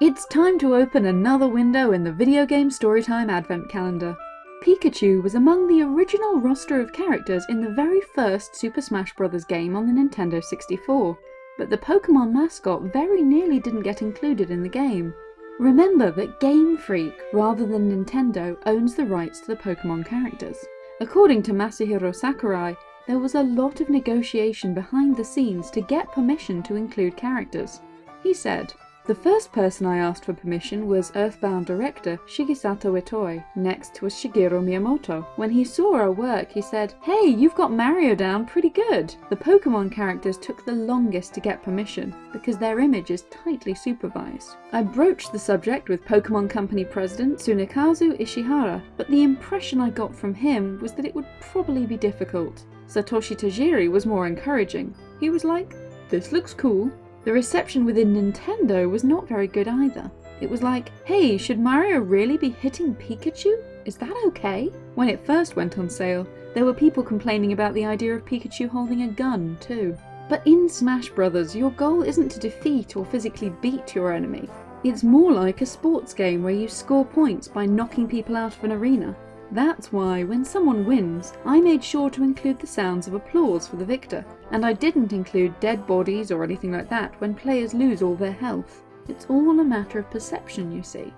It's time to open another window in the video game storytime advent calendar. Pikachu was among the original roster of characters in the very first Super Smash Bros. game on the Nintendo 64, but the Pokemon mascot very nearly didn't get included in the game. Remember that Game Freak, rather than Nintendo, owns the rights to the Pokemon characters. According to Masahiro Sakurai, there was a lot of negotiation behind the scenes to get permission to include characters. He said, the first person I asked for permission was Earthbound director Shigesato Itoi. Next was Shigeru Miyamoto. When he saw our work, he said, Hey, you've got Mario down pretty good. The Pokemon characters took the longest to get permission, because their image is tightly supervised. I broached the subject with Pokemon Company president Tsunekazu Ishihara, but the impression I got from him was that it would probably be difficult. Satoshi Tajiri was more encouraging. He was like, this looks cool, the reception within Nintendo was not very good either. It was like, hey, should Mario really be hitting Pikachu? Is that okay? When it first went on sale, there were people complaining about the idea of Pikachu holding a gun too. But in Smash Bros, your goal isn't to defeat or physically beat your enemy. It's more like a sports game where you score points by knocking people out of an arena. That's why, when someone wins, I made sure to include the sounds of applause for the victor, and I didn't include dead bodies or anything like that when players lose all their health. It's all a matter of perception, you see.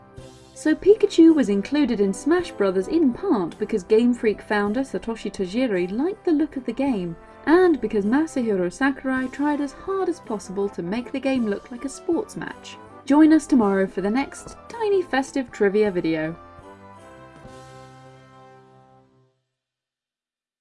So Pikachu was included in Smash Bros. in part because Game Freak founder Satoshi Tajiri liked the look of the game, and because Masahiro Sakurai tried as hard as possible to make the game look like a sports match. Join us tomorrow for the next tiny festive trivia video.